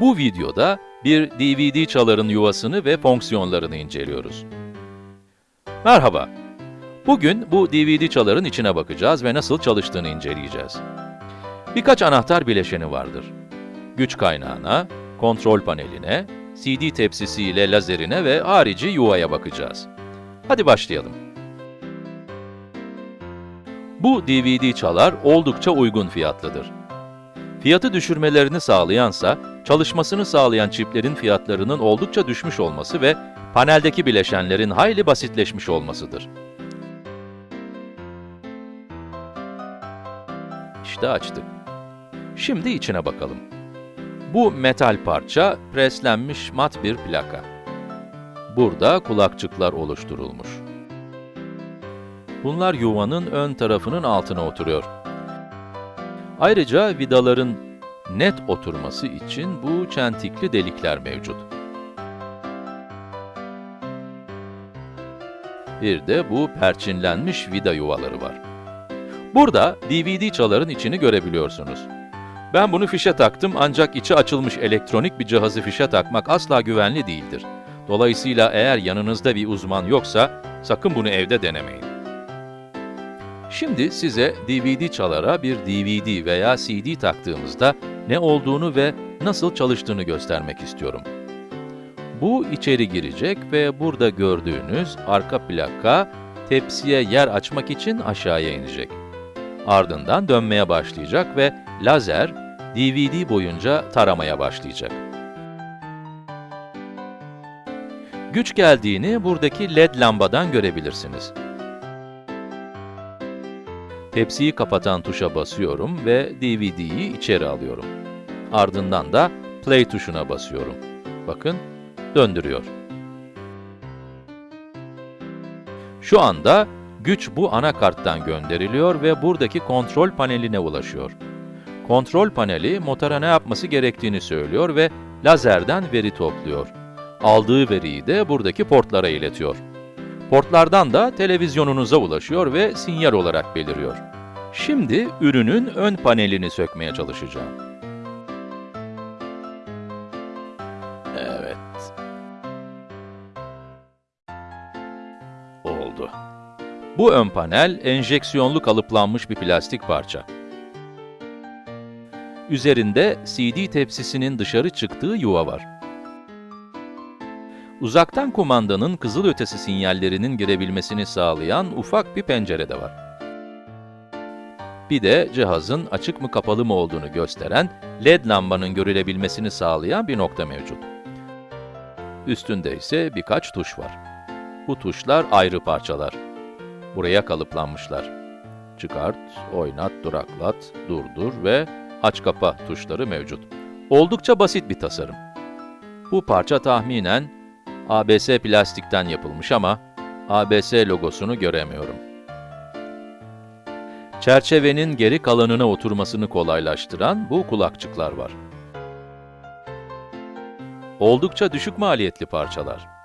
Bu videoda bir DVD çaların yuvasını ve fonksiyonlarını inceliyoruz. Merhaba. Bugün bu DVD çaların içine bakacağız ve nasıl çalıştığını inceleyeceğiz. Birkaç anahtar bileşeni vardır. Güç kaynağına, kontrol paneline, CD tepsisi ile lazerine ve harici yuvaya bakacağız. Hadi başlayalım. Bu DVD çalar oldukça uygun fiyatlıdır. Fiyatı düşürmelerini sağlayansa, çalışmasını sağlayan çiplerin fiyatlarının oldukça düşmüş olması ve paneldeki bileşenlerin hayli basitleşmiş olmasıdır. İşte açtık. Şimdi içine bakalım. Bu metal parça preslenmiş mat bir plaka. Burada kulakçıklar oluşturulmuş. Bunlar yuvanın ön tarafının altına oturuyor. Ayrıca vidaların net oturması için bu çentikli delikler mevcut. Bir de bu perçinlenmiş vida yuvaları var. Burada DVD çaların içini görebiliyorsunuz. Ben bunu fişe taktım ancak içi açılmış elektronik bir cihazı fişe takmak asla güvenli değildir. Dolayısıyla eğer yanınızda bir uzman yoksa sakın bunu evde denemeyin. Şimdi size DVD çalara bir DVD veya CD taktığımızda ne olduğunu ve nasıl çalıştığını göstermek istiyorum. Bu içeri girecek ve burada gördüğünüz arka plaka tepsiye yer açmak için aşağıya inecek. Ardından dönmeye başlayacak ve lazer DVD boyunca taramaya başlayacak. Güç geldiğini buradaki LED lambadan görebilirsiniz. Tepsiyi kapatan tuşa basıyorum ve DVD'yi içeri alıyorum. Ardından da Play tuşuna basıyorum. Bakın, döndürüyor. Şu anda güç bu anakarttan gönderiliyor ve buradaki kontrol paneline ulaşıyor. Kontrol paneli motora ne yapması gerektiğini söylüyor ve lazerden veri topluyor. Aldığı veriyi de buradaki portlara iletiyor. Portlardan da televizyonunuza ulaşıyor ve sinyal olarak beliriyor. Şimdi ürünün ön panelini sökmeye çalışacağım. Evet. Oldu. Bu ön panel, enjeksiyonlu kalıplanmış bir plastik parça. Üzerinde CD tepsisinin dışarı çıktığı yuva var. Uzaktan kumandanın kızılötesi sinyallerinin girebilmesini sağlayan ufak bir pencere de var. Bir de cihazın açık mı kapalı mı olduğunu gösteren LED lambanın görülebilmesini sağlayan bir nokta mevcut. Üstünde ise birkaç tuş var. Bu tuşlar ayrı parçalar. Buraya kalıplanmışlar. Çıkart, oynat, duraklat, durdur ve aç kapa tuşları mevcut. Oldukça basit bir tasarım. Bu parça tahminen ABS plastikten yapılmış ama ABS logosunu göremiyorum. Çerçevenin geri kalanına oturmasını kolaylaştıran bu kulakçıklar var. Oldukça düşük maliyetli parçalar.